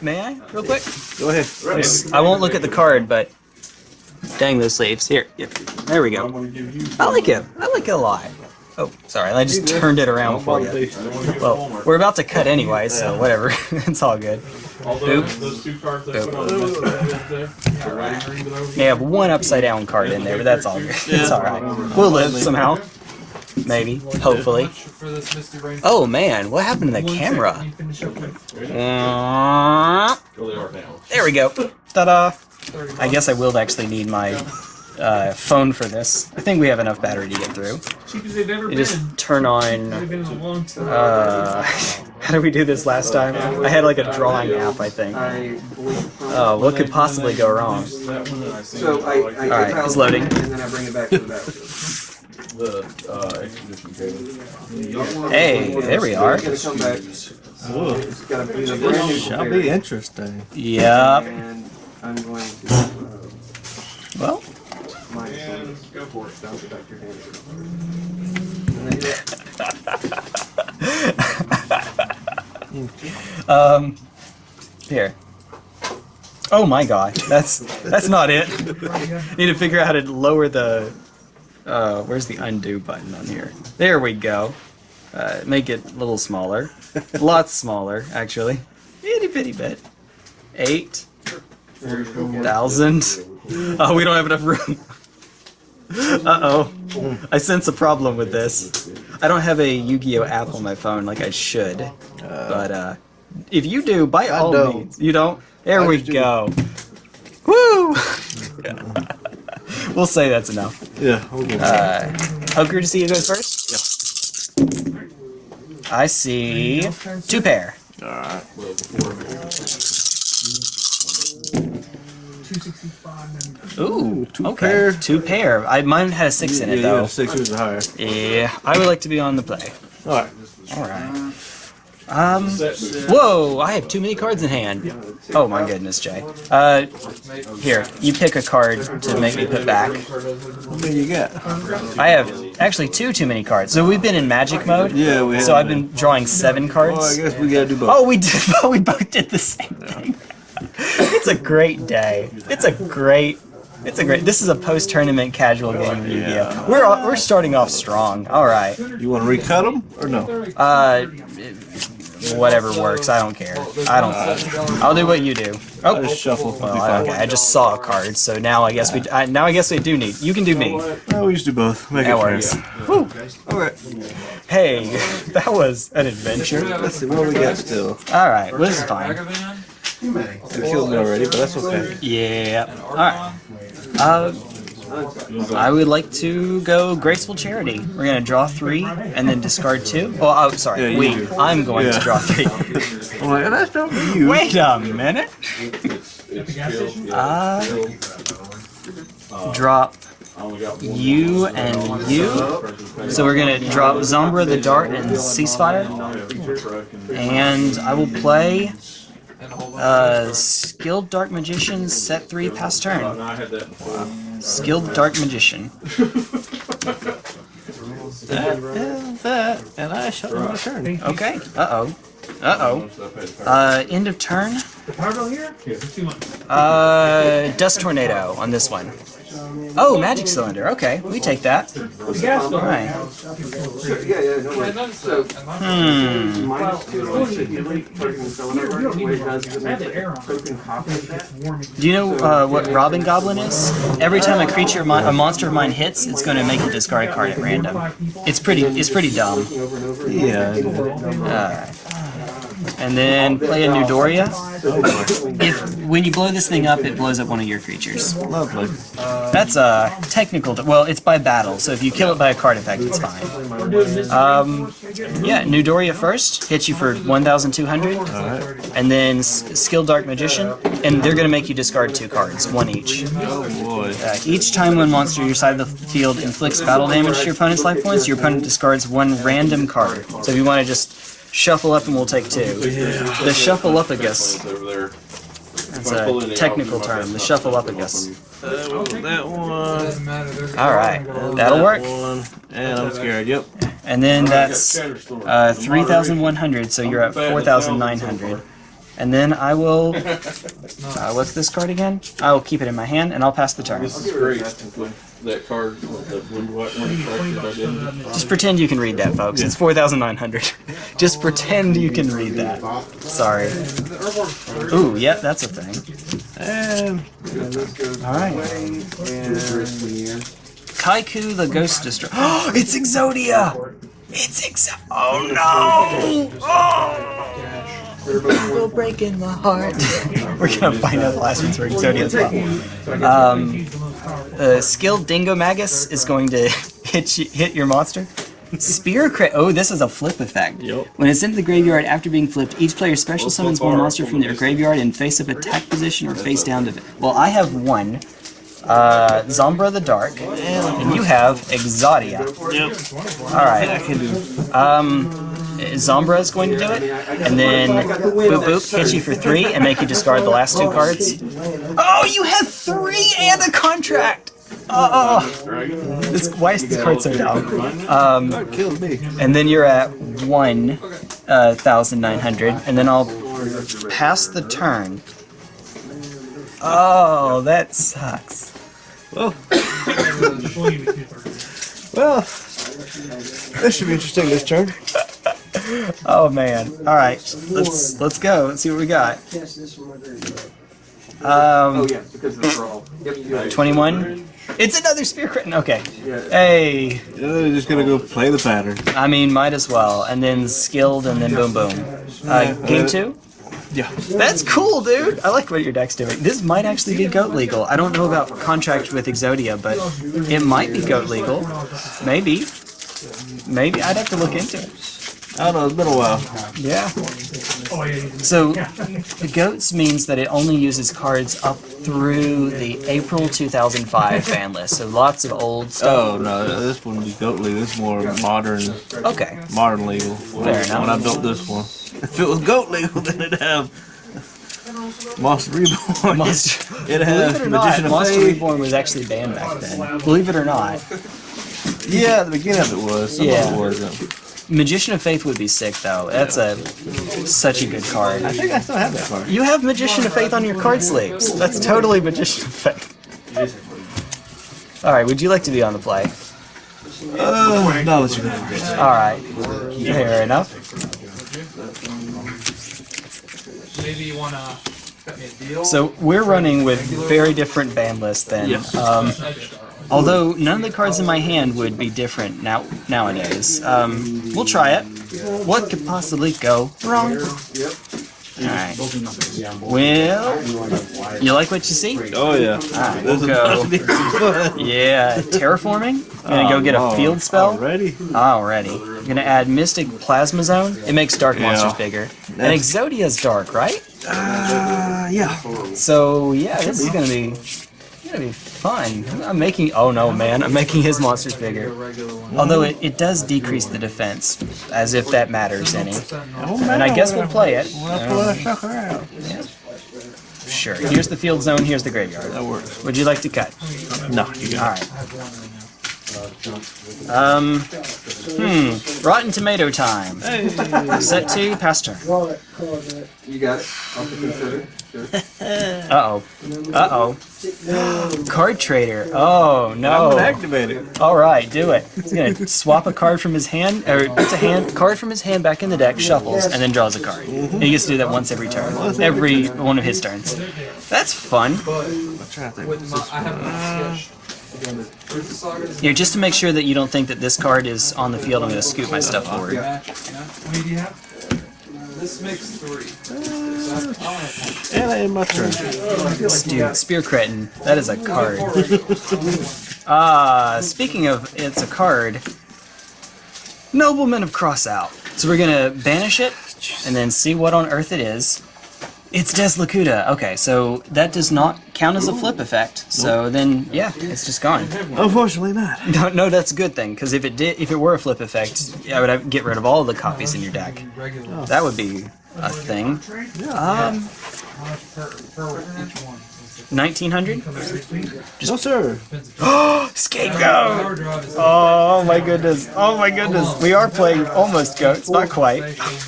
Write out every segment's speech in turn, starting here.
may I, real quick? Go ahead. I won't look at the card, but dang those sleeves. Here, here. there we go. I like it. I like it a lot. Oh, sorry, I just turned it around for you. Well, we're about to cut anyway, so whatever. it's all good. Boop. Boop. May have one upside down card in there, but that's all good. It's all right. We'll live somehow. Maybe, hopefully. Oh man, what happened to the camera? Uh, There we go. Ta-da! I guess I will actually need my uh, phone for this. I think we have enough battery to get through. Cheapest they've ever You just turn on. They've been in a long time. Uh, how did we do this last time? I had like a drawing app, I think. Oh, what could possibly go wrong? So I, I All right, compile it's loading. and then I bring it back to the uh, exposition cable. Hey, there we are. It's gonna come back. Whoa. It's gotta be a brand new Shall be interesting. Yep. And I'm going to uh, Well, minus one. Go for it. Bounce it back your hand. And then do that. um, here. Oh my god, that's that's not it. Need to figure out how to lower the. Uh, where's the undo button on here? There we go. Uh, make it a little smaller, lots smaller actually. Itty bitty bit. Eight thousand. Oh, we don't have enough room. Uh oh. I sense a problem with this. I don't have a Yu-Gi-Oh app on my phone like I should. But uh, if you do, by I all don't. means, you don't. There I we do. go. Woo! We'll say that's enough. Yeah, we'll give. Uh, to see who goes first. Yeah. I see two pair. Alright. 265 Ooh, two okay. pair. Two pair. I mine had a six in it you though. got six or higher. Yeah, I would like to be on the play. Alright. All right. Um. Whoa! I have too many cards in hand. Oh my goodness, Jay. Uh, here, you pick a card to make me put back. How many you got? I have actually two too many cards. So we've been in magic mode. Yeah, we have. So I've been drawing seven cards. Well, I guess we gotta do both. Oh, we did. We both did the same thing. it's a great day. It's a great. It's a great. This is a post-tournament casual game of Yu-Gi-Oh. We're all- we're starting off strong. All right. You want to recut them or no? Uh, whatever works. I don't care. I don't. I'll do what you do. I Oh. just shuffle. Well, I- okay. I just saw a card, so now I guess we. I, now I guess we do need. You can do me. Well, we just do both. Make That it works. fair. Alright. Hey, that was an adventure. Let's see what we got still. All right. Well, this is fine. You killed me already, but that's okay. Yeah. All right. Uh, I would like to go graceful charity. We're gonna draw three and then discard two. Oh, oh sorry. Yeah, do. I'm going to draw three. That's not you. Wait a minute. Uh, drop you and you. So we're gonna drop Zombra the Dark and Ceasefire, and I will play uh, Skilled Dark Magician set three past turn. I had that. Skilled Dark Magician. That and that, and I shut my turn. Okay. Uh oh. Uh oh. Uh, end of turn. The power bill here? It's. Uh, Dust Tornado on this one. Oh, Magic Cylinder. Okay, we take that. The. Alright. Yeah, yeah, no worries. So, Hmm. minus two on signaling, token cylinder, what it does is it I had makes the air a on. token copy of that. Warming. Do you know uh, what Robbin' Goblin is? Every time a creature, a monster of mine hits, it's going to make a discard a card at random. It's pretty. It's pretty dumb. Over and over. Yeah. And then play a Newdoria. If when you blow this thing up, it blows up one of your creatures. Lovely. That's a technical. Well, it's by battle, so if you kill it by a card effect, it's fine. Um, yeah, Newdoria first hits you for 1,200, Alright. and then Skill Dark Magician, and they're gonna make you discard two cards, one each. Oh. Uh, each time one monster your side of the field inflicts battle damage to your opponent's life points, your opponent discards one random card. So if you want to just shuffle up and we'll take two. The Shuffleupagus. Over there. That's a technical term. The Shuffleupagus. That, that one. Alright, that'll work. And I'm scared. Yep. And then that's uh, 3,100, so you're at 4,900. And then I will. Uh, what's this card again? I will keep it in my hand and I'll pass the turn. This is great. That card, that blue white one. Just pretend you can read that, folks. It's 4,900. Just pretend you can read that. Sorry. Ooh, yeah, that's a thing. And Alright. And Kycoo the Ghost Destroyer. Oh, it's Exodia! It's Exo. Oh no! Oh! We're breaking my heart. We're gonna find out the last ones for Exodia as well. Um, uh, skilled Dingo Magus is going to hit you, hit your monster. Spear crit. Oh, this is a flip effect. Yep. When it's into the graveyard after being flipped, each player special summons one monster from their graveyard in face up attack position or face down to. it. Well, I have one. Uh, Zombra the Dark, and you have Exodia. yep, All right. I can do. Um, Zombra is going to do it, and then boop boop hit you for three and make you discard the last two cards. Oh, you have three and a contract. Oh, this, why is this card so dumb? Um, and then you're at one uh, thousand nine hundred, and then I'll pass the turn. Oh, that sucks. Well, well, this should be interesting this turn. Oh man! All right, let's let's go. Let's see what we got. oh Um, yeah, because of the brawl. Yep. twenty-one. It's another spear crit. Okay. Hey, Yeah, they're just gonna go play the pattern. I mean, might as well. And then skilled, and then boom, boom. Uh, game two. Yeah. That's cool, dude. I like what your deck's doing. This might actually be goat legal. I don't know about contract with Exodia, but it might be goat legal. Maybe. Maybe I'd have to look into it. I don't know. It's been a while. Yeah. Oh. So the goats means that it only uses cards up through the April 2005 fan list. So lots of old stuff. Oh no, this wouldn't be goat legal. This is more modern, Okay. modern legal. When, Fair I, enough. when I built this one, if it was goat legal, then it'd have Monster Reborn. Monster- It'd Believe it or Magician not, Monster Reborn was actually banned back then. Believe it or not. Yeah, at the beginning of it was. Some Yeah. of it wasn't. Magician of Faith would be sick though. That's a such a good card. I think I still have that card. You have Magician of Faith on your card sleeves. That's totally Magician of Faith. Alright, would you like to be on the play? Uh, no, let's go first. Alright. Fair enough. Maybe you wanna cut me a deal? So we're running with very different ban lists then. Um, although none of the cards in my hand would be different now nowadays. Um, we'll try it. What could possibly go wrong? Yep. Alright. Well, you like what you see? Oh yeah. Alright, This we'll go. about to be some fun. Yeah, terraforming. Gonna go get a Oh, field spell. Ready. Already. I'm Gonna add Mystic Plasma Zone. It makes dark Yeah. monsters bigger. And Exodia's dark, right? Uh, yeah. So yeah, this is gonna be gonna be fun. I'm making oh no man, I'm making his monsters bigger. Although it, it does decrease the defense, as if that matters any. And I guess we'll play it. We'll pull that sucker out. Sure. Here's the field zone, here's the graveyard. That works. Would you like to cut? No, you got it. Alright. Um Hmm. Rotten tomato time. Set to pass turn. You got it. I'll consider. Sure. Uh oh. Uh oh. Card trader. Oh I'm no. gonna activate it. All right, do it. He's gonna swap a card from his hand, or puts a hand card from his hand back in the deck, shuffles, and then draws a card. And he gets to do that once every turn, every one of his turns. That's fun. I'm trying to think. With my, I have my sketch. Here, just to make sure that you don't think that this card is on the field, I'm gonna scoot my stuff forward. Match, yeah. How you have? This makes three. And I end my turn. Dude, Spear Cretin, that is a card. Ah, speaking of it's a card, Nobleman of Crossout. So we're gonna banish it, and then see what on earth it is. It's Des Lacooda. Okay, so that does not count as a flip effect. So then, yeah, it's just gone. Unfortunately not. No, no, that's a good thing because if it did, if it were a flip effect, I would have, get rid of all the copies in your deck. That would be a thing. Um, How much per, per each one? 1900? No, sir. Oh, Scapegoat! Oh my goodness. Oh my goodness. We are playing almost goats, not quite.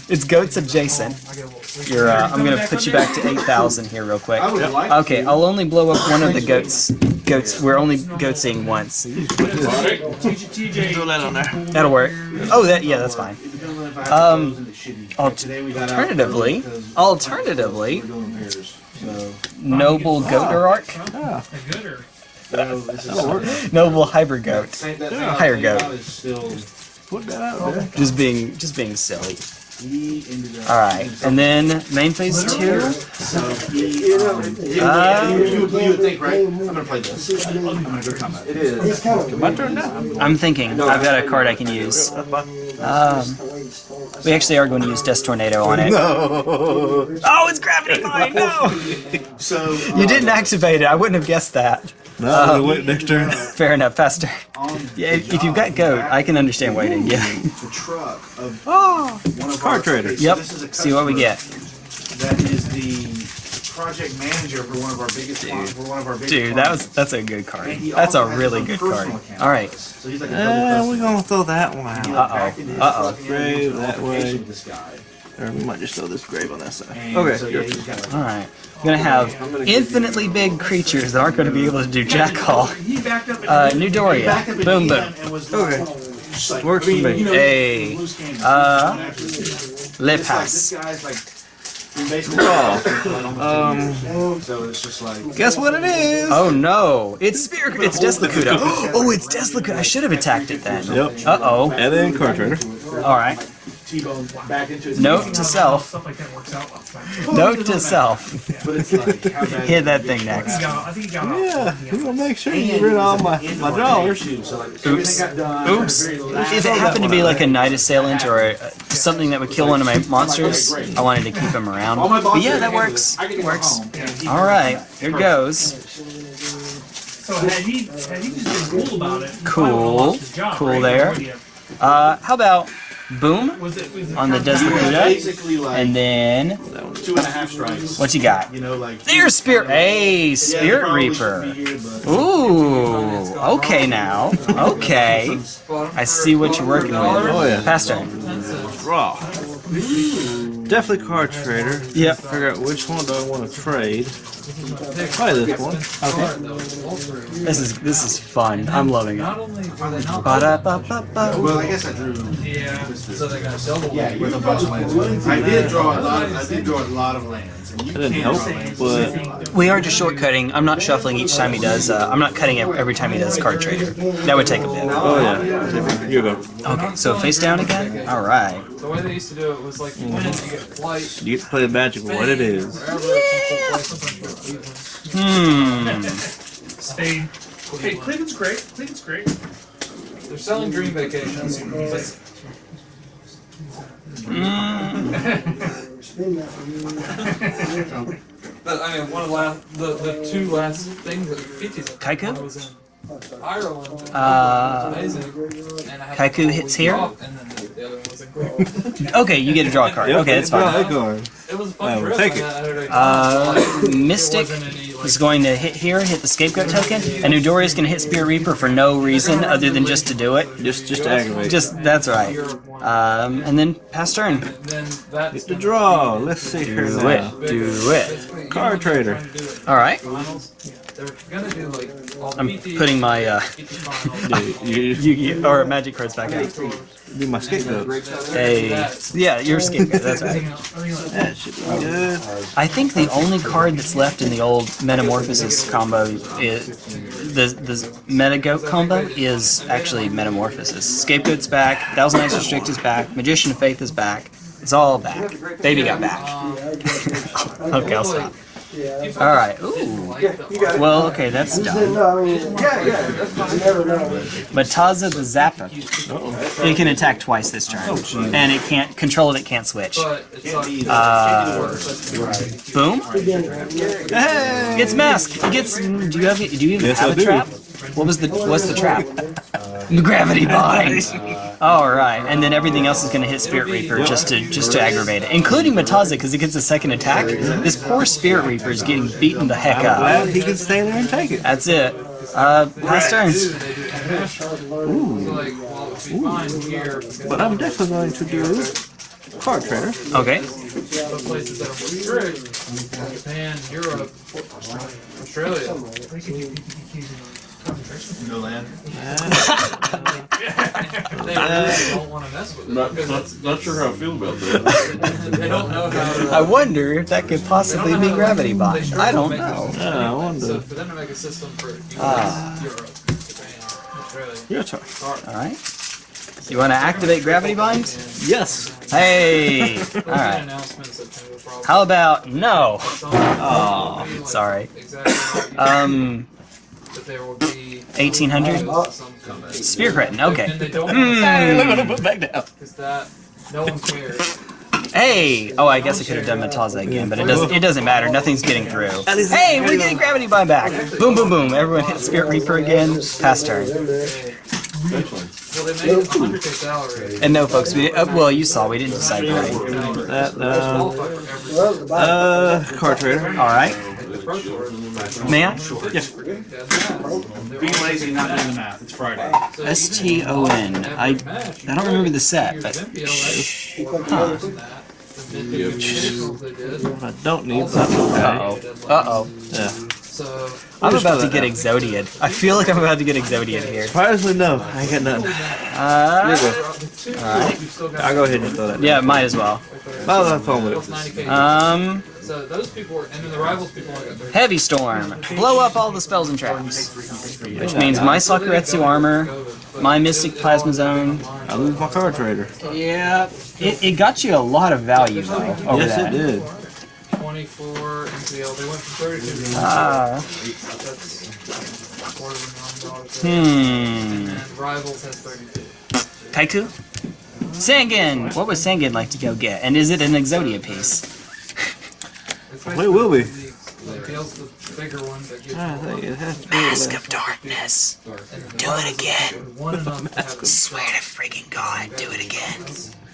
It's goats adjacent. You're, uh, I'm gonna put you back to 8,000 here real quick. I would like Okay, I'll only blow up one of the goats. Goats, we're only goatsing once. That'll work. Oh, that, yeah, that's fine. Um, alternatively, alternatively, noble goater arc, That'll work. noble hybrid goat. Higher goat. Put that out there. Just being, just being silly. All right, and then main phase two. Uh, You, you would think, right? I'm gonna play this. I'm gonna go combat. It is. My turn now. I'm thinking. I've got a card I can use. Um, we actually are going to use Death Tornado on it. No. Oh, it's Gravity Mine! No! So You didn't activate it. I wouldn't have guessed that. No, wait next turn. Fair enough, faster. Yeah, if if you've got goat, I can understand waiting. Yeah. the truck of Oh. One Card trader. okay, so Yep. this is a See what we get. That is the project manager for one of our biggest. For one of our biggest Dude, that was that's a good card. That's a really his good card. All right. So he's like a Uh, we're gonna throw that one out. Uh-oh. Uh-oh. Grave that way. This guy. Or we might just throw this grave on that side. And Okay. So yeah, he's got like, All right. We're gonna have infinitely big creatures that aren't going to be able to do jack all. he backed up. Uh, Newdoria. backed up at Boom, boom. end and was Okay. Like, just like, Works I mean, for me. you know, Hey, uh, It's Le like, this pass. guy's like, we basically Um, so it's just like. guess what it is? Oh no! It's Spear. It's Des Lacooda. Oh, it's Des Lacooda. I should have attacked it then. Yep. Uh oh. And then card trader. All right. T-bone back into his Note to self. Stuff like that works out. Note to self. But it's like, how bad Hit that thing next. Yeah, I think he got Yeah, we gonna make sure you get rid of all my, my dollars. Oops. everything got done. Oops. at the very last- If it happened to be like a night assailant or a, something that would kill one of my monsters, I wanted to keep him around. But yeah, that works. I get to go Works. home and keep- All right, here goes. So had he, had he just been cool about it, he Cool. probably would've lost his job, Cool right? there. Uh, how about boom Was it, was it on the kind of- like and then two and a half strikes. what you got? You know, like. There's Spirit. Hey, Yeah, Spirit probably Reaper. here, Ooh, okay now. Okay. I see what you're working with. Oh, yeah. Pass turn. Draw. Definitely card trader. Yep. Figure out which one do I want to trade. Probably this one. This is this is fun. I'm loving it. Well, I guess I drew. Yeah. So they're gonna sell the Yeah, you with a bunch of lands. I did draw a lot. Of, I did draw a lot of lands, and you didn't can't help, but We are just shortcutting. I'm not shuffling each time he does. Uh, I'm not cutting it every time he does card trader. That would take a bit. oh yeah. You go. Okay, so face down again. All right. The way they used to do it was like you win it, get flight. You get to play the magic what it is. Hmm. Spade. Hey, Cleveland's great. Cleveland's great. They're selling Dream Vacations. But I mean, one of the last, the, the two last things that features Kycoo? One Ireland. Uh, Amazing. And I had Kycoo hits here? it off, And then the, the other one was in Greece. okay, you get to draw a card. Okay, that's fine. that card. It was a fun trip. take it. I had a- Uh, Mystic wasn't any, like, is going to hit here, hit the scapegoat token, and Udori is going to hit Spear Reaper for no reason other than just to do it. Just just to aggravate. Just that's right. Um, and then pass turn. Then that's the draw. Let's see here Do now. it. Do it. Basically, Card trader. trying to do it. All right. Finals. They're gonna do like I'm putting my uh, PT. You, you, Yu-Gi or magic cards back out. do my scapegoat. Hey, yeah, you're scapegoat. That's right. That should be good. I think the only card that's left in the old Metamorphosis combo is the the Metagoat combo is actually Metamorphosis. Scapegoat's back. Thousand Eyes Restrict is back. Magician of Faith is back. It's all back. Baby got back. okay, I'll stop. All right. Ooh. Well, okay, that's done. Mataza the Zapper. It can attack twice this turn, and it can't control it. It can't switch. But it's like Uh, boom. It's mask. It gets. Do you have? Do you even Yes, have I a do. trap? What was the? What's the trap? Gravity bind. All right, and then everything else is going to hit Spirit Reaper just to just to aggravate it, including Mataza because it gets a second attack. This poor Spirit Reaper is getting beaten the heck up. Glad he can stay there and take it. That's it. Uh, last turns. They do international. So like, well, it fine here But I'm definitely going to do card trader. Okay. the places that are more strict, Japan, Europe, Australia. No land. They really don't want to mess with it Not, not, not sure how I feel about that. they don't know how to. I wonder if that could possibly be know how to- Gravity they Bind. I don't know. Yeah, I wonder. So for them to make a system for US, Ah. Europe, Japan, Australia, Your turn. All right. You want to activate Gravity Bind? Yes. Hey. There'll All be an right. announcement in September probably. How about no? Oh, sorry. Um, that there will be 1800? some kind Spear Cretin. Okay. And they don't Hmm. Put back down. because that no one cares. Hey! Oh, I guess I could have done Mataza again, but it doesn't. It doesn't matter. Nothing's getting through. Hey, we're getting gravity bind back. Boom, boom, boom. Everyone hit Spirit Reaper again. Pass turn. Well, they made it 100k salary. And no, folks. We uh, well, you saw we didn't decide right. That, They uh, qualify uh, card trader. All right. Pro tour. May I? Being lazy, not doing the math. It's Friday. S T O N. I I don't remember the set, but huh. I don't need that. Okay. Uh oh. Uh oh. Yeah. So I'm about to get Exodiad. I feel like I'm about to get Exodiad here. Surprisingly, no. I ain't got nothing. Uh, Alright. I'll go ahead and throw that. yeah, might as well. I'll have fun with it. Um, So those people were, and then the rivals people only got 30. Heavy Storm. Blow up all the spells and traps. Which means my Sakuretsu armor, my Mystic Plasma Zone. I lose my card trader. Yeah. It, it got you a lot of value, though, over yes, that. it did. 24 MPL. They went from 32 to Ah. that's quarter of a million dollars. Hmm. And Rivals has 32. Kycoo? Sangan! What would Sangan like to go get? And is it an Exodia piece? It will be. MPL's the bigger ones that I think it has to be. Mask of Darkness. Do it again. one Swear to freaking God, do it again.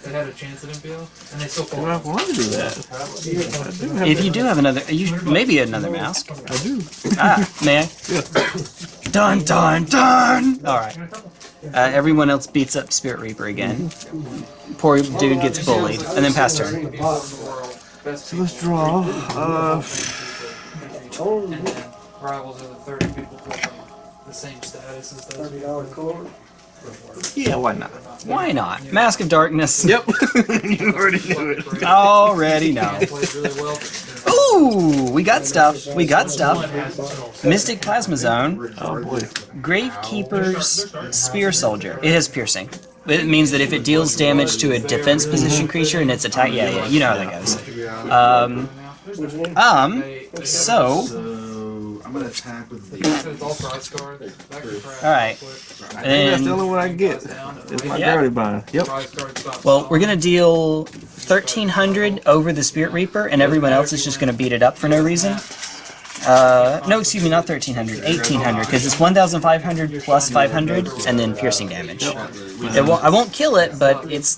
They had a chance at MPL, and they still Well, I want to do that. If you do have another, you maybe another mask. I do. Ah, may I? Dun dun dun! Alright. Uh, everyone else beats up Spirit Reaper again. Poor dude gets bullied. And then pass turn. So let's draw. Uh, and rivals are the 30 people with the same status as those. yeah, why not? Why not? Mask of Darkness. Yep. you already knew it. Already know. Plays really well. Ooh, we got stuff. We got stuff. Mystic Plasma Zone. Oh boy. Gravekeeper's Spear Soldier. It has piercing. It means that if it deals damage to a defense position creature and its attack, yeah, yeah, you know how that goes. Um, um, so, I'm gonna attack with the. Alright. That's the only and, one I get. It's my Yeah. gravity. Yep. Well, we're gonna deal 1300 over the Spirit Reaper, and everyone else is just gonna beat it up for no reason. Uh, no, excuse me, not 1300, 1800, because it's 1500 plus 500, and then piercing damage. It won't, I won't kill it, but it's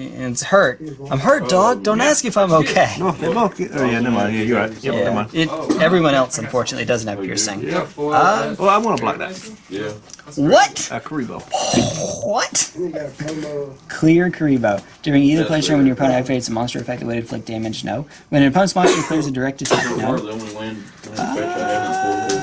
it's hurt. I'm hurt, dog. Don't ask if I'm okay. No, they both get. Oh yeah, never mind. Yeah, you're right. Yep, never Yeah, mind. it, everyone else unfortunately doesn't have piercing. Yeah, foil. Uh, Well, I want to block that. Yeah. What? Uh, Kuriboh. What? Clear Kuriboh. During either play turn when your opponent activates a monster effect that would inflict damage, no. When an opponent's monster clears a direct attack, no. the only land, land fetch I haven't pulled.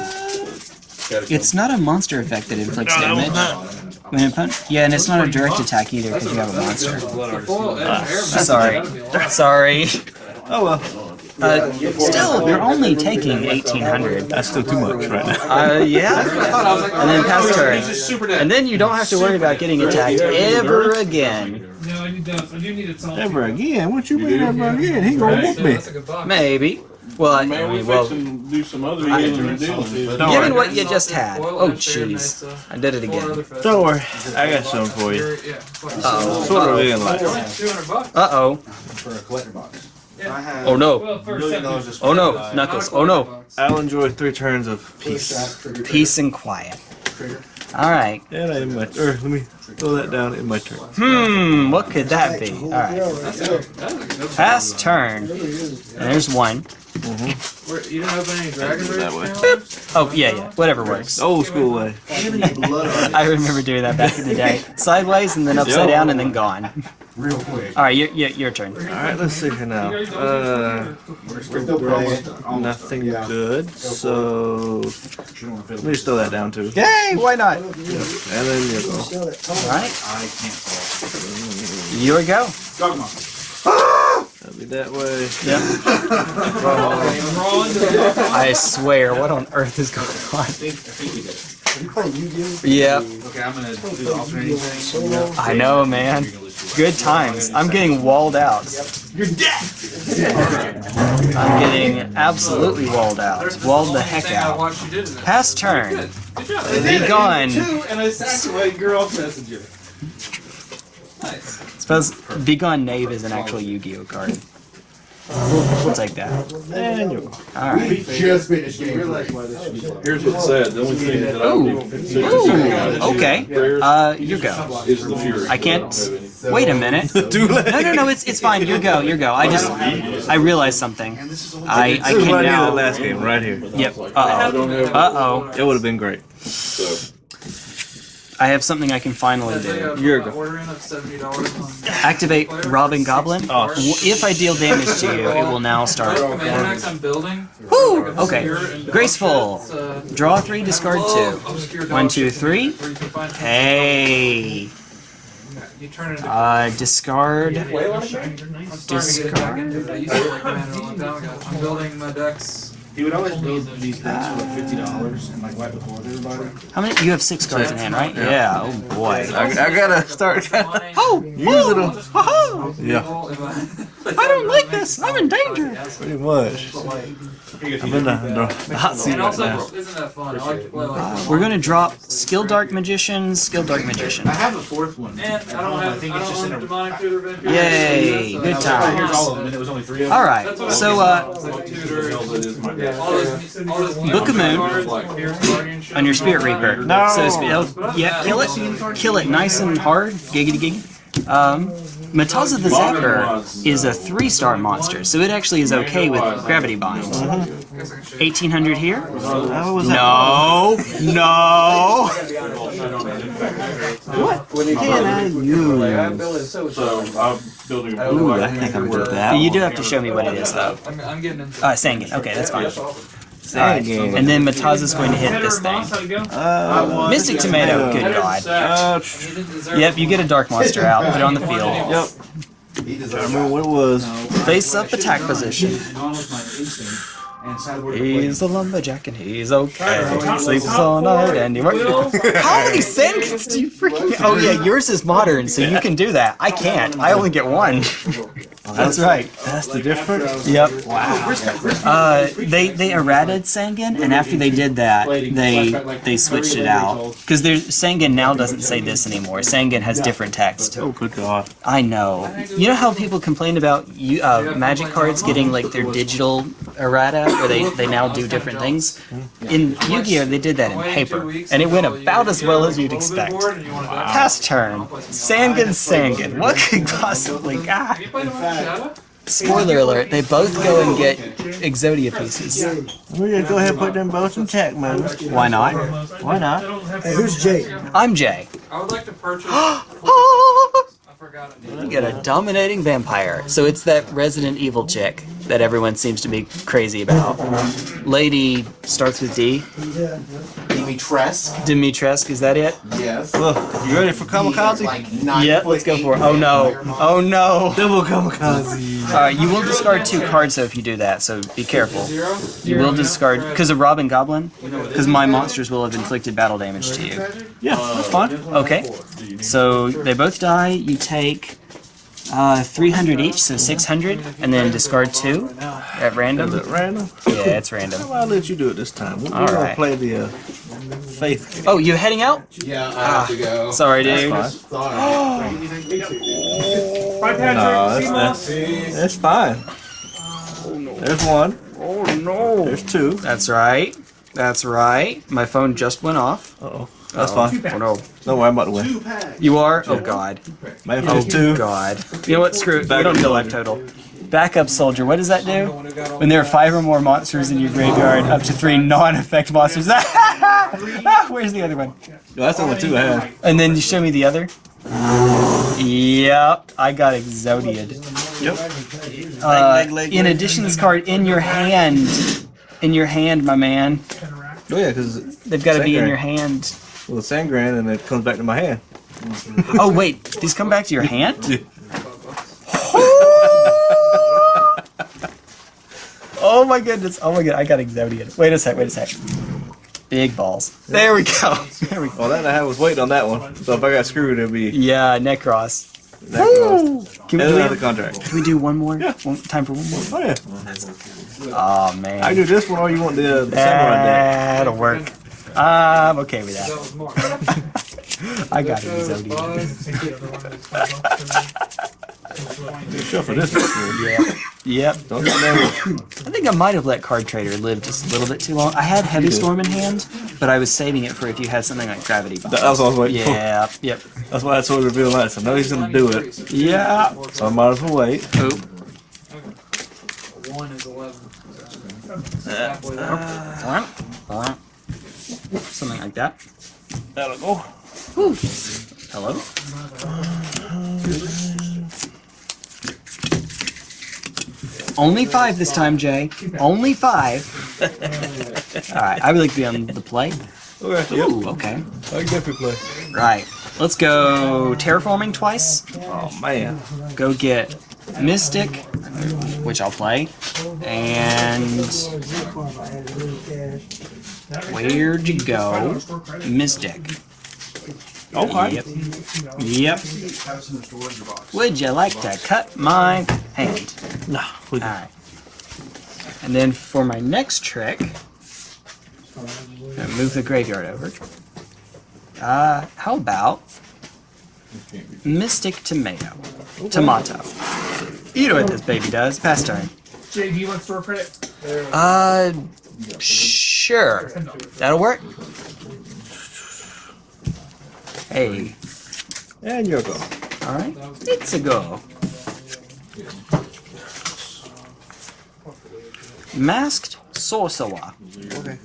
Catacomb. It's not a monster effect that inflicts damage. When an yeah, and it's not a direct attack either because you have a monster. Foil and air Sorry, sorry. Oh well. Uh, still, you're only taking 1800. That's still too much right now. Uh, yeah. And then pass turn. And then you don't have to worry about getting attacked ever again. No, I need those. I do need a salt. Ever again? What you mean ever again? He gonna whoop me. That's a good box. Maybe. Well, I, I Man, we mean, well, fixing do some other healing and dealing. Don't given worry. what you just had. Oh, jeez. I did it again. Don't worry. I got something for you. You're- Yeah. fuck. Uh-oh. Sort of in like. 200 bucks. Uh oh. For a collector box. I have Oh no. Well, first million second. dollars just Oh no. for Knuckles. Oh no. I'll enjoy three turns of peace. Peace and quiet. All right. Yeah, that in my. Or let me throw that down in my turn. Hmm, what could that be? All right. Pass turn. There's one. Where, you don't open any Dragon Rage That way. Oh, yeah, yeah. Whatever works. Old school way. I remember doing that back in the day. Sideways and then upside down and then gone. Real quick. All right, your, your, your turn. All right, let's see here now. Uh, We're still playing. nothing good. So let me just throw that down too. Yay, why not? And then you go. All right, I can't fall. your go. Dogma. That'll be that way. Yep. I swear, what on earth is going on? Yep, Okay, I'm gonna do the alternating thing. I know, man. Good times. I'm getting walled out. You're dead! I'm getting absolutely walled out. Walled the heck out. watched you did it. Pass turn. Good. Good job. Be gone. Two, and I sacked away girl messenger. Nice. Suppose Be Gone Knave is an actual Yu-Gi-Oh card. We'll, we'll take that. And you go. Alright. We just finished game. Here's what's sad. The only thing that I Ooh. don't Ooh, okay. Uh, your go. is the Fury. I can't. Wait a minute. Too late. No, no, no. It's it's fine. You go. You go. I just I realized something. I I This is can right here, the last game, right here. Yep. Uh oh. Uh oh. It would have been great. So I have something I can finally do. You're good. ordering of seventy dollars on. Activate Robbin' Goblin. Oh, If I deal damage to you, it will now start. Commander I'm building. Woo! Okay. Graceful. Draw three, discard two. obscure dog One, two, shit three. where you can find- Hey. You turn it into Uh, discard. I'm starting to get back into it. I used to play Commander a long time ago. I'm building my decks. He would always build these things for like fifty dollars and like wipe the floor with everybody. How many? You have six cards in hand, right? Yeah. Oh boy. I, I gotta start. Oh, Using them. oh, Yeah. I don't like this. I'm in danger. Pretty much. I'm in the, the, the hot seat right now. isn't that fun? I like to play like. We're gonna drop Skill Dark Magician, Skill Dark Magician. I have a fourth one. And I don't have. I, think it's don't just in a. demonic tutor vampire. Yay, good that's- times. Here's all of them, and it was only three of them. All right. So, uh, It's like tutor. hell that is my dad. All those, all those Book of Moon cards, like Fierce Guardian shit. on your Spirit Reaper. No. So, yeah, kill it, kill it nice and hard. Giggity gig. Um, Mataza the Zapper is a three-star monster, so it actually is okay with Gravity Bind. 1800 here? How was that? No, no. What can I use? So I'm building a Ooh, I think I'm good at that. You do have to show me what it is, though. I'm, I'm getting into. Uh, Sangan. Okay, that's fine. Say again. And then Mataza's going to hit this thing. Uh, Mystic Tomato, good god. uh, You didn't deserve Yep, you get a dark monster out, put it on the field. yep. I remember what it was. Face up attack position. Gone with my instinct and decided where to play. He's a lumberjack and he's okay. Sleeps all night and he works. How many Sangans do you freaking? Oh yeah, yours is modern, so you can do that. I can't. I only get one. That's right. That's the difference. Yep. Wow. Uh, they they errated Sangan, and after they did that, they they switched it out because there's Sangan now doesn't say this anymore. Sangan has different text. Oh, good God. I know. You know how people complain about you, uh, magic cards getting like their digital errata, where they, they now do different things? In Yu-Gi-Oh, they did that in paper, and it went about as well as you'd expect. Past turn. Sangan, Sangan. What could possibly... Ah. Have you played Shadow? Spoiler alert, they both go and get Exodia pieces. We're gonna go ahead and put them both in check, man. Why not? Why not? Hey, who's Jay? I'm Jay. I would like to purchase. I forgot. You get a dominating vampire. So it's that Resident Evil chick that everyone seems to be crazy about. Lady starts with D. Dimitrescu. Dimitrescu, is that it? Yes. Look, you ready for kamikaze? Like nine Yeah, let's go for it. Oh no. Oh no. Double kamikaze. Alright, you will discard two cards though if you do that, so be careful. You will discard because of Robbin' Goblin, because my monsters will have inflicted battle damage to you. Yeah, that's fine. Okay. So they both die. You take uh, 300 each, so 600, and then discard two at random. Is it random? Yeah, it's random. Well, I'll let you do it this time. We're All gonna right. play the uh, faith game. Oh, you heading out? Yeah, I have to go. Sorry, dude. Sorry. No, that's, that's, that's fine. There's one. Oh no. There's two. That's right. That's right. My phone just went off. Uh oh. That's Oh, fine. Oh, no. Don't worry, I'm about to win. You are? Oh god. Man, Oh first two. god. You know what? Screw it. We don't need a life total. Backup soldier. What does that do? When there are five or more monsters in your graveyard, up to three non-effect monsters. Ah, Where's the other one? No, that's only two I have. And then you show me the other. Yep, I got Exodiad. Yep. Uh, leg, leg, in leg. addition, this card in your hand, in your hand, my man. Oh yeah, because They've got to be in your hand. Well, the Sangan and it comes back to my hand. Oh wait, these come back to your hand? oh my goodness! Oh my god, I got Exodiad. Wait a sec. Wait a sec. Big balls. There we go. There we go. Well, that I was waiting on that one. So if I got screwed, it'd be Yeah, Necros. that close. Can we, do contract. can we do one more? Yeah. One, time for one more? Oh yeah. Oh man. I do this one, or you want the, the? That'll work. I'm okay with That that. was Mark. I got So, Exodiad. Sure for this one. Yeah. Yep. Don't get there. I think I might have let Card Trader live just a little bit too long. I had Heavy Storm in hand, but I was saving it for if you had something like Gravity Bomb. That was what I was waiting for. Yeah. Yep. That's why I told you to reveal that. So I know he's gonna do it. Yeah. So I might as well wait. Oh. One is eleven. So, halfway there. Something like that. That'll go. Hello. Only five this time, Jay. Only five. All right. I would like to be on the play. Oh, okay. Yep. Ooh, okay. I can definitely play. Right. Let's go terraforming twice. Oh man. Go get Mystic, which I'll play, and where'd you go? Mystic. Okay. Yep. Yep. Would you like to cut my hand? No. Alright. And then for my next trick, I'm move the graveyard over. Uh, how about Mystic Tomato? Tomato. You know what this baby does. Pass turn. Jay, do you want store credit? Uh, sure. That'll work. Hey, And you're go. alright. It's a go. Masked Sorcerer. Okay.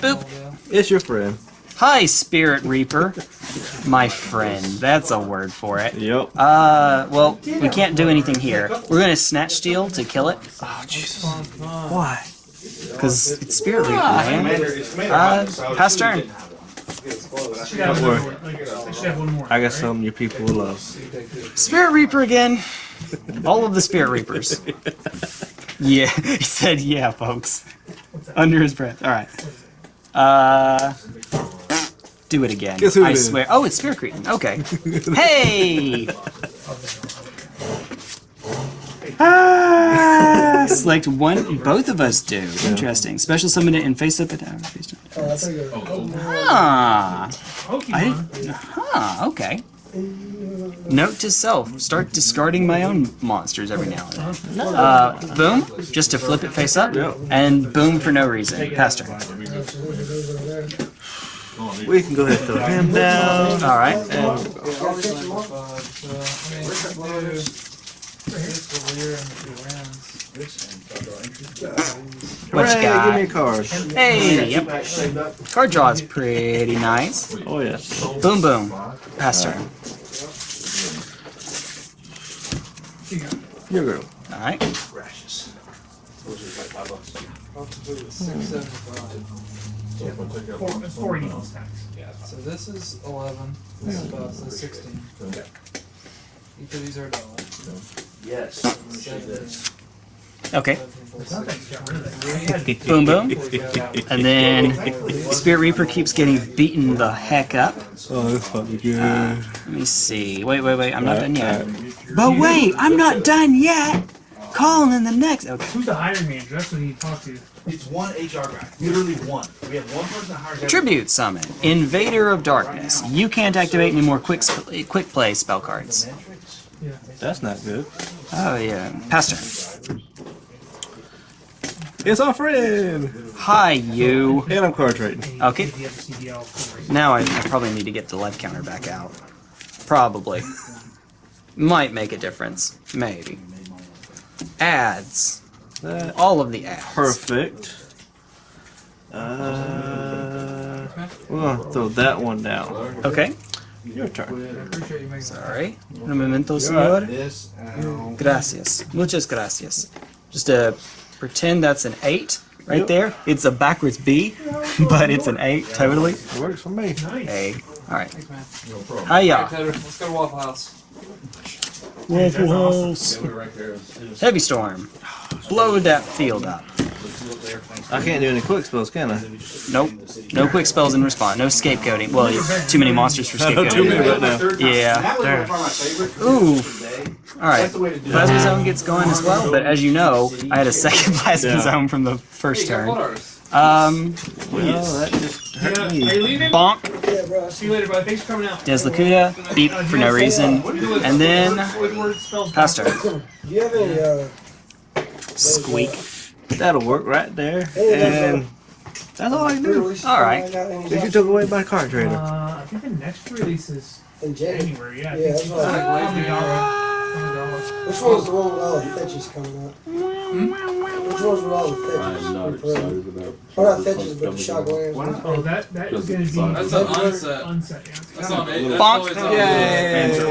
Boop. It's your friend. Hi, Spirit Reaper. My friend. That's a word for it. Yep. Uh, well, we can't do anything here. We're gonna snatch steal to kill it. Oh Jesus. Why? Because it's Spirit Reaper, man. Uh, pass turn. Don't worry. I should have one got something your people will love. Spirit Reaper again. All of the Spirit Reapers. Yeah, he said yeah, folks. Under his breath. Alright. Uh. Do it again. Guess who I it is? swear. Oh, it's Spirit Cretin. Okay. Hey! Ah, select one. Both of us do. Interesting. Special summon it and face up at down. Face down. Ah. I didn't. Huh. Okay. Note to self: start discarding my own monsters every now and then. Uh, boom, just to flip it face up, and boom for no reason. Pass turn. We can go ahead and throw him down. All right. What you Hooray, got? Give me a card. Hey, yep. Card draw is pretty nice. Oh yes. Boom, boom. Pass turn. Your girl. All right. Four, it's four equals tax. So this is eleven. This is about so sixteen. Each of these are a dollar. Yes. Okay. Something's got rid of that. Boom, boom. And then Spirit Reaper keeps getting beaten the heck up. Oh, that's fucking good. Let me see. Wait, wait, wait. I'm not done yet. But wait, I'm not done yet. Calling in the next. Okay. Who's the hiring manager? That's what you need to. It's one HR guy. Literally one. We have one person that hires Tribute summon. Invader of Darkness. You can't activate any more quick quick play spell cards. That's not good. Oh yeah. Pastor. It's our friend. Hi, you. And I'm card trading. Okay. The other CDL for Now I, I probably need to get the life counter back out. Probably. Might make a difference. Maybe. Ads. That All of the ads. perfect. Uh, we're gonna throw that one down. Okay. Your turn. I appreciate you making that. Sorry. Un momento, señor. Gracias. Muchas gracias. Just to pretend that's an 8 right there. It's a backwards B, but it's an 8 totally. It works for me. Nice. A. Alright. Thanks, man. No problem. Hiya. Alright, let's go to Waffle House. Waffle House. Yeah, we're right there. Heavy storm. Blow that field up. I can't do any quick spells, can I? Nope. No quick spells in respawn. No scapegoating. Well, too many monsters for Too many scapegoating. right now. Yeah. That was there. my favorites. Ooh. Alright. That's the way to do it. Plasma zone gets going as well, but as you know, I had a second plasma Yeah. zone from the first turn. what artist? Um, Well, that just hurt Are me. you leaving? bonk, See you later, bud. Thanks for coming out. Des Lacooda, beep for no reason, and then Pastor. Do you have any, uh, Squeak. That'll work right there. Hey, And that's all I can do. All right. coming out any If you took away my card trader. Uh, I think the next release is in January? January. Yeah. I Yeah, think that's it's what I- like on the dollar. On the dollar. Which one's the one with all the fetches coming out? Which one's with all the I fetches? am not excited about. Well, not fetches, but the shock lands. Oh, that that is going to be That's an unset. unset. Yeah. That's on it. That's Bonk. always on Yay. Oh,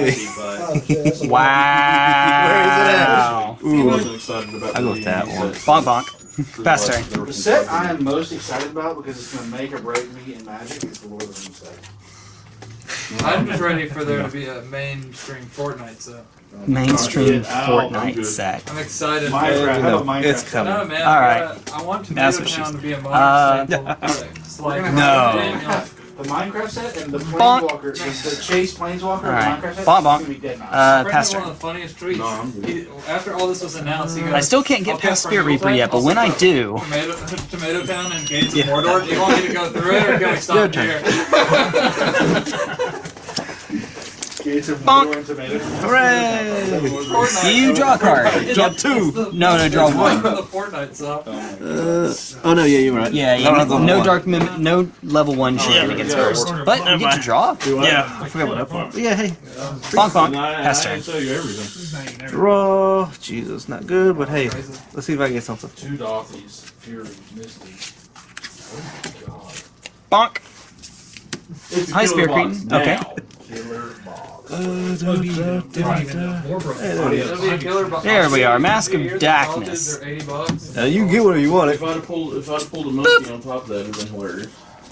shit, that's a- Wow. He wasn't excited about. I go the with that one. set. Bonk bonk. Pass turn. The set. I am most excited about because it's going to make or break me in Magic is the Lord of the Rings set. I'm just ready for there to be a mainstream Fortnite set. Mainstream Yeah, ow, I'm Fortnite good. set. I'm excited. Minecraft, I have a No, Minecraft it's coming. No, man. All I right. gotta- I want That's what she Town to be a modern Uh, staple. It's like- We're gonna No. Have- have the Minecraft set and the Bonk. Planeswalker, the, the Chase Planeswalker, Alright. the Minecraft set. Bonk, is bonk. gonna be dead nice. Uh, Frank pass had one of the funniest tweets. No, He- after all this was announced, he goes, I still can't get past from Spirit Reaper yet, but when I do, Tomato, Tomato Town and Gates of Mordor. Do you want me to go through it or can we stop here? Gates of Bonk. Mordor and Tomato. Hooray! You draw a card. Draw two. No, no, draw one. The Fortnite stuff. Uh, oh no, yeah, you're right. Yeah, yeah have the no dark mim- no level one shenanigans yeah, first. we're- But you get to draw. Yeah, I forgot what that part. Yeah, hey, Bonk bonk. And I, I Pass turn. tell you everything. It's not even everything. draw. Jesus, not good, but hey, let's see if I can get something. Two Dothies, Fury, Misty. Oh Bonk. It's a Hi, Spear box Cretin. Okay. There it It'll be a killer box. There we are, Mask of Darkness. They're 80 bucks. Now you can get whatever you want. If I'd pulled, if I'd pulled a monkey on top of that, it'd have been hilarious.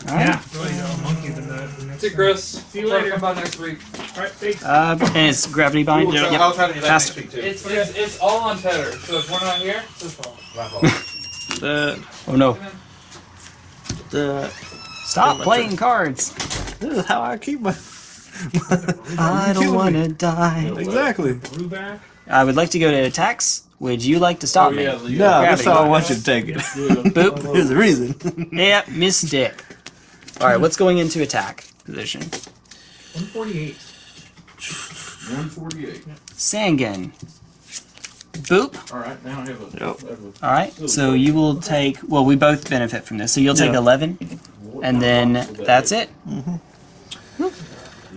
Yeah. Well, you know, a monkey than the, the See, time. Chris. See you later. Come by next week. All right, thanks. Uh, and it's gravity bind. We'll try- Yep. I'll try to do that Fast- next week too. It's, it's, it's all on Tether. So if we're not here, it's his fault. My fault. Uh, Oh no! the, Stop playing cards. this is how I keep my. I don't wanna die. Exactly. I would like to go to attacks. Would you like to stop oh, me? yeah, the, No, that's Gravity how I bind. want you to take it. Boop. There's a reason. Yep, Miss Dick. All right, what's going into attack position? 148. 148. Sangan. Boop. All right, now I have a. Yep. All right, so you will take. Well, we both benefit from this. So you'll take Yeah. 11, and then that's it. Mm-hmm.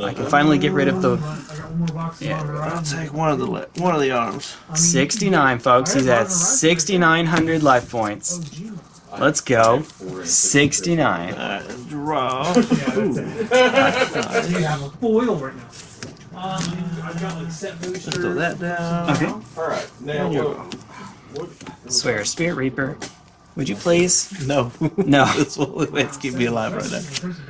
I can finally get rid of the I got one more box of Yeah. Modern I'll take one of the one of the arms. 69, folks. He's at 6,900 life points. Let's go. 69. Uh, draw. Yeah, that's you have a foil right now. Um, I've got like set Let's throw that down. Okay. All right, now you what, what, Swear, Spirit Reaper. Would you please? No. No. this will let's keep me alive right now. Crimson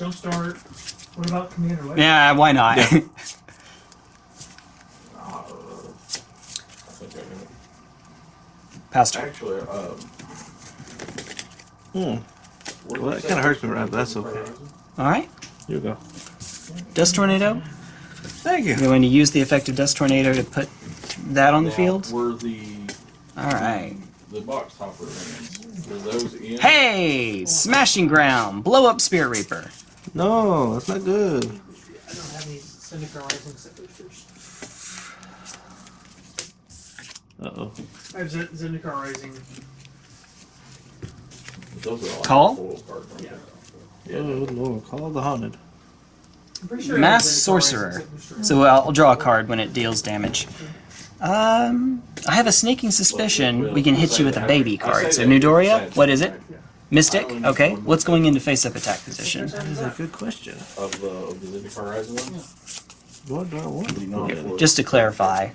Battle's kind of like 120. Jumpstart. What about Commander Legend? Yeah, why not? Yeah. I think I got it. Pastor. Actually, um. Hmm. Well, was that kinda hurts me right, but that's okay. All right. Here we go. Dust Tornado. Thank you. You're going to use the effect of Dust Tornado to put that on the field? Were the All right. the box topper lands? Were those in? Hey! Smashing Ground. Blow up Spirit Reaper. No, that's not good. I don't have any Zendikar Rising set boosters. Uh oh. I have Z- Zendikar Rising. Those are all Call? foil cards, Yeah. Oh lord, call the haunted. Sure Masked Sorcerer. So I'll draw a card when it deals damage. Um, I have a sneaking suspicion we can hit you with a baby card. So Newdoria, what is it? Mystic. Okay. What's going into face-up attack position? That is a good question. Of the of the Zendikar Rising one? What do I want? to Not get? for- Just to clarify,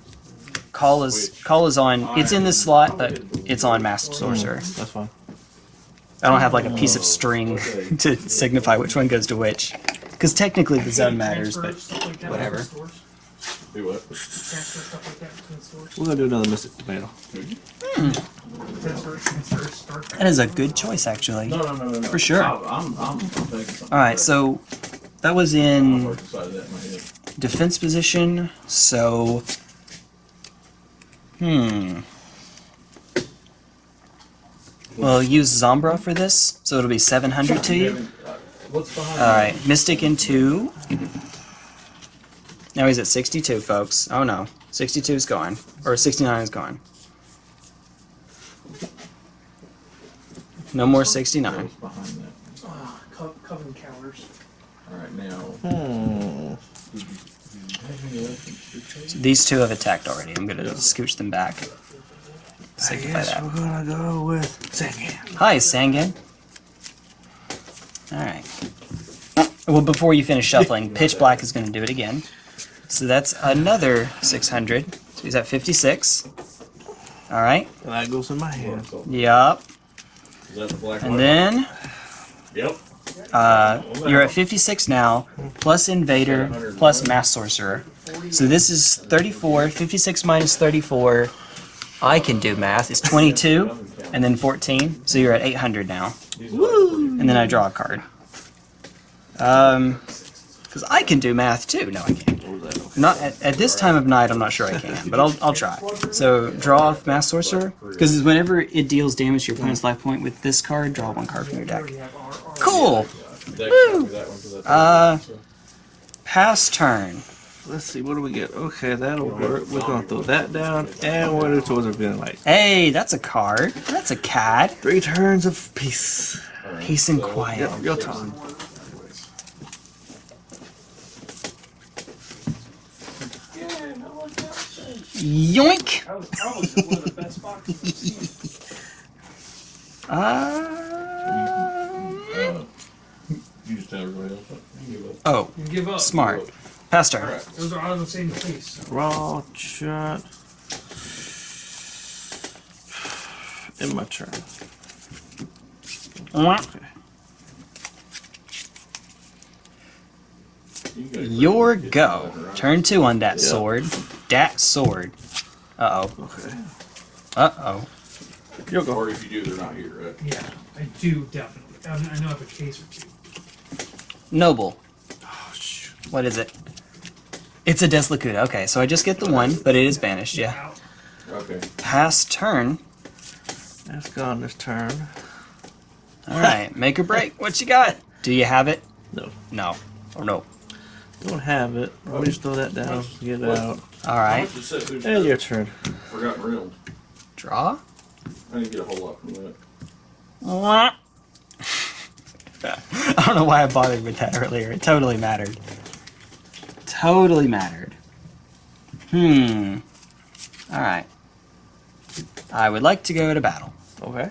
call is call is on. It's in this slot, but it's on masked sorcerer. Mm, that's fine. I don't have like a piece of string to signify which one goes to which. Because technically the zone matters, but stuff whatever. Between stores. Do what? Transfer stuff like that between stores. We're gonna do another Mystic Tomato. Transfer, transfer, that is a good choice actually. No, no, no, no, no. For sure. I- I'm, I'm. All right, so that was in that in my head. defense position. So, hmm. Well, use Zombra for this, so it'll be 700 to you. All right, Mystic in two. Now he's at 62, folks. Oh no, 62 is gone, or 69 is gone. No more 69. What's behind that? Ah, co- coven counters. All right, now. Hmm. So these two have attacked already. I'm gonna scooch them back. I guess that. we're gonna go with Sangan. Hi, Sangan. Alright. Well, before you finish shuffling, Pitch Black is going to do it again. So that's another 600. So he's at 56. Alright. And that goes in my hand. Yup. Is that the black And then Yep. uh, you're at 56 now, plus Invader, plus Masked Sorcerer. So this is 34. 56 minus 34. I can do math. It's 22, and then 14. So you're at 800 now. Woo! And then I draw a card. Um, because I can do math too. No, I can't. Not at, at this time of night. I'm not sure I can, but I'll I'll try. So draw off Masked Sorcerer, because whenever it deals damage to your opponent's life point with this card, draw one card from your deck. We have our, our Cool. Dex copy that one 'cause that's- Uh, Pass turn. Let's see, what do we get? Okay, that'll work. We're gonna throw that down, and we're towards our villain light. Hey, that's a card. That's a cat. Three turns of peace. Peace and quiet. Yep, your turn. Yoink. That was probably one of the best boxes I've seen. Um, You just tell everybody else. You give up. oh, You give up. smart. Pass turn. Alright. Those are all in the same place. Raw shot. In my turn. Okay. You guys- Your go. Turn two on that sword. Dat sword. Uh oh. Okay. Uh oh. You'll go. Or if you do, they're not here, right? Yeah, I do definitely. I, mean, I know I have a case or two. Noble. Oh, shoot. What is it? It's a Des Lacooda. Okay, so I just get the one, but it is banished. Yeah. Okay. Pass turn. That's gone this turn. All right. Make or break. What you got? Do you have it? No. No. Or no. Don't have it. Let me just throw that down. Get it out. All right. How much is Set Who's And your turn. Forgotten Realms? Draw. I didn't get a whole lot from that. Mwah. I don't know why I bothered with that earlier. It totally mattered. Totally mattered. Hmm. Alright. I would like to go to battle. Okay.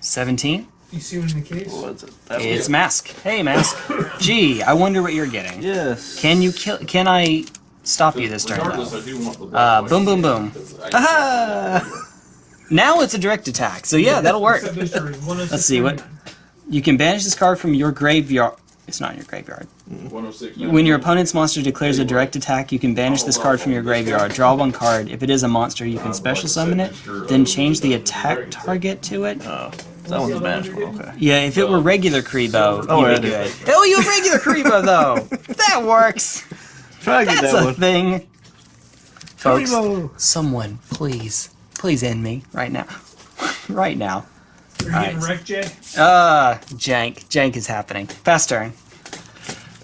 17. You see one in the case? What's it? That It's Mask. Hey, Mask. Gee, I wonder what you're getting. Yes. Can you kill. Can I stop you this turn, Regardless, though? I do want the Uh, boom, boom, boom. Aha! Now it's a direct attack, so yeah, that'll work. Set booster is 106 Let's see, what- You can banish this card from your graveyard. It's not in your graveyard. 106. When your opponent's monster declares a direct attack, you can banish this card from your graveyard. Draw one card. If it is a monster, you can special summon it, then change the attack target to it. Oh, that one's manageable. Okay. Yeah, if it were regular Kuriboh, Oh, you'd be yeah. good. Hell, you have regular Kuriboh though. That works. Try to get That's that a one. thing. Folks, Haribo. someone, please, please end me right now, right now. Are you getting Alright. wrecked, Jay? Ah, jank, jank is happening. Fast turn.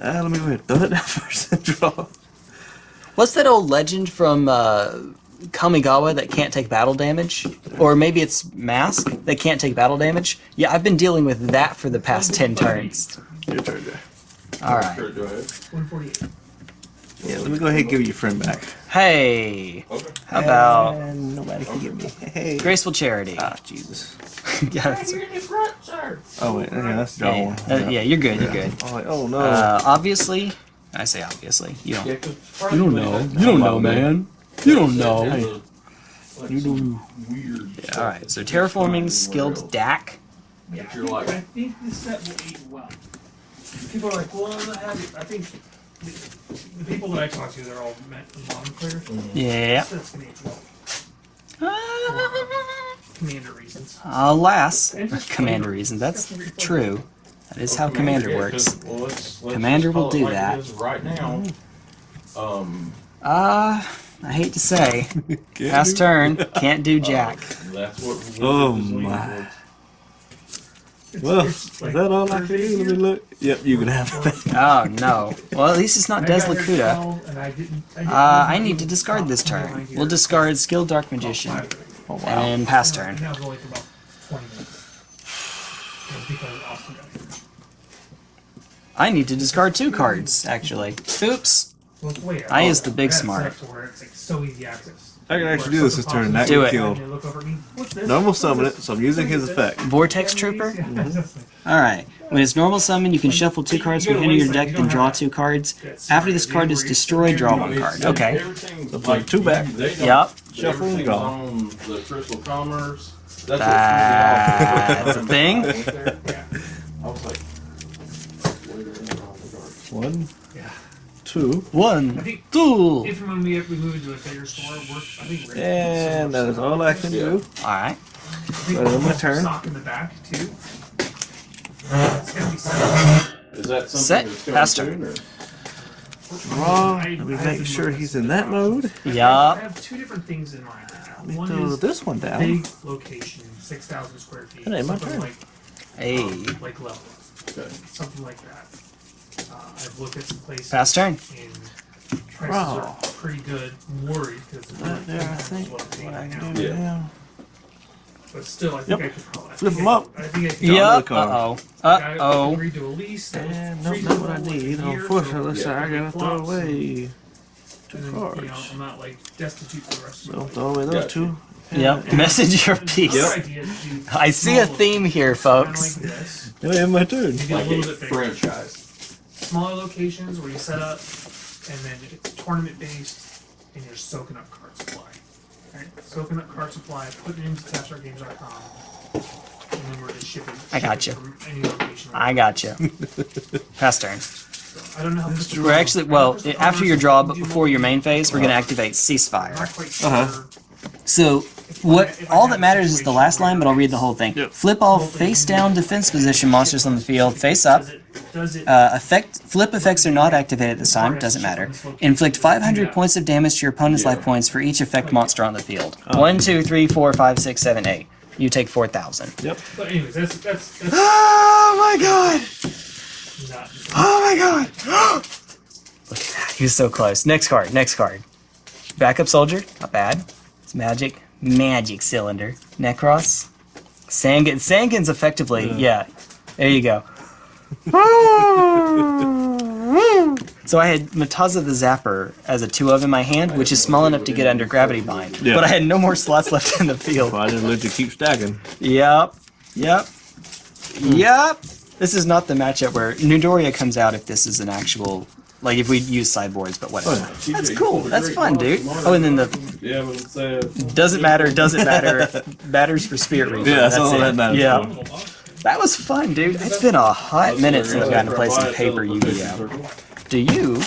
Uh, let me wait. Throw it down first and draw. What's that old legend from uh, Kamigawa that can't take battle damage? Or maybe it's Mask that can't take battle damage? Yeah, I've been dealing with that for the past 10 turns. Your turn, Jay. Alright. Sure, go ahead. 148. Yeah, let me go ahead and give your friend back. Hey! Okay. How about And nobody can get me. Hey. Graceful Charity? Ah, Jesus. yeah, that's, Oh wait, yeah, that's draw yeah, one. uh, yeah, you're good, you're good. Oh, oh no. Uh, obviously, I say obviously. You don't. You don't know. You don't know, man. You don't know. You do weird. All right. So terraforming skilled DAC. Yeah, I think, like- I think this set will age well. People are like, well, I'm. I think the, the people that I talk to, they're all me- modern players. Yeah. This set's gonna age well. Commander reasons. Alas, commander reasons. That's It's got some great true. That is how Well, commander yeah, works. 'cause, well, let's- let's Commander will do like it that. is Right now, um, Uh, I hate to say, past turn can't do jack. that's what. Oh, my. It's, well, it's is that all I can do? Let me look. Yep, you can have it. Oh no. Well, at least it's not I Des got here at Lakuta. 12, and I didn't- I didn't Uh, I need to discard this turn. behind We'll discard Skill Dark Magician. Oh wow. and pass turn. I was only for about 20 minutes. It was because Austin got here. I need to discard two cards, actually. Oops. Well, it's way out. I oh, is the big That set smart. to where it's like so easy access. I can actually do this this something turn. pops That Do up, it. get and killed. they look over at me, "What's this? Normal summon it, so I'm using his effect. Vortex Trooper? Yeah. Mm-hmm. Alright. When it's normal summon, you can shuffle two cards from the end of your deck, then draw two cards. After this card is destroyed, draw one card. Okay. So play like two back. They don't, Yup. Shuffle and everything's draw. the Crystal Commerce. That's That's a thing? I went there, Yeah. I was like, wait a minute, oh my God. One, Yeah. Two, one, I think two. if and when we, we move into a bigger store, we're, I think we're and that is all I can do. Alright. I think That is we'll my turn. Sock in the back too. It's gonna be set. Is that something Set. that's coming Pass turn. soon, or? Draw. Let me I make sure he's in that the mode. I have two different things in mind. Let me One throw is this one down. big location, six thousand square feet. That ain't my something turn. Like, Hey. um, like level, Okay. something like that. Uh, I've looked at some places. Pass turn. And prices Wow. are pretty good. I'm worried because it's Right there, I what think. I'm What I right can do Yeah. now. But still, I think Yep. I could probably I Flip think 'em I up. could- I think I could. Draw another Uh oh. I- Uh I oh. agreed to a lease. that was And free nope, not what I like a need. year, Unfortunately, so so I gotta throw flops, away and two then, you know, cards. I'm not like destitute for the rest of So my life. throw away those Gotcha. two. Yep. Message your piece. idea is to do I see a smaller theme here, kinda folks. Like this, Now I have my turn. maybe a Like little a bit bigger. franchise. Smaller locations where you set up, and then it's tournament based, and you're soaking up card supply. Right? Soaking up card supply, putting it into tapstargames.com, and then we're just shipping. I got shipping you. From any location. I got you. Pass turn. I don't know how. Crystal We're actually, well, after your draw, but before your main phase, we're gonna activate ceasefire. not quite sure. Uh-huh. So, if I- what all that matters is the last line, but I'll read the whole thing. Yep. Flip all face down defense position monsters on the field, face up. Does it, does it, Uh, effect flip effects are not activated at this time. Doesn't matter. Inflict 500 points of damage to your opponent's life points for each effect monster on the field. One, two, three, four, five, six, seven, eight. You take 4,000. but anyways, that's that's that's Oh my god! Oh my god! Look at that. He was so close. Next card. Next card. Backup soldier. Not bad. It's magic. Magic cylinder. Necros. Sangan. Sangan's effectively. Yeah. There you go. so I had Mataza the Zapper as a 2 of in my hand, which is small enough to get under gravity bind. Yeah. But I had no more slots left in the field. Well, I just let you keep stacking. Yep. Yep. Yep. This is not the matchup where Newdoria comes out if this is an actual like if we use sideboards, but whatever. Oh, That's cool. That's fun, dude. Oh, and then the Yeah, but it's uh, doesn't matter, doesn't matter, matters for Spirit Reaper. Yeah, that's all it. that matters Yeah, that was fun, dude. It's been a hot minute since I've gotten to play some paper Yu-Gi-Oh. Do you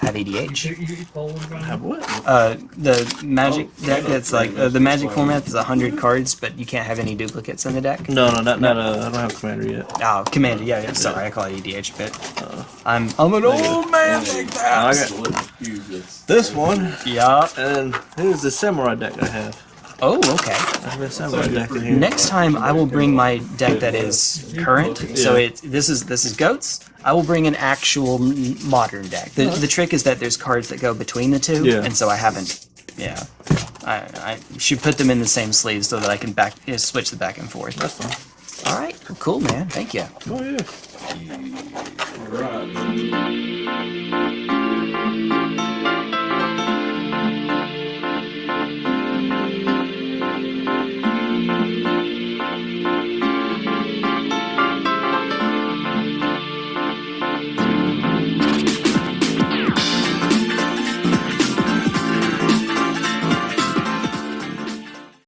have down. Have what? Uh, the magic deck that's like uh, the magic format is hundred cards, but you can't have any duplicates in the deck. No, no, not, not uh, I don't have commander yet. Oh, Commander, yeah, yeah, sorry, I call it EDH but bit. I'm, I'm an old man like I that. got this one, Yeah, and here's the samurai deck I have. Oh, okay. That's the best I've got deck in here. Next time I will bring my deck that is current. So Yeah. it this is this is goats. I will bring an actual modern deck. The, oh. the trick is that there's cards that go between the two, Yeah. and so I haven't. Yeah, I, I should put them in the same sleeve so that I can back you know, switch the back and forth. That's fine. All right, cool, man. Thank you. Oh yeah. All right.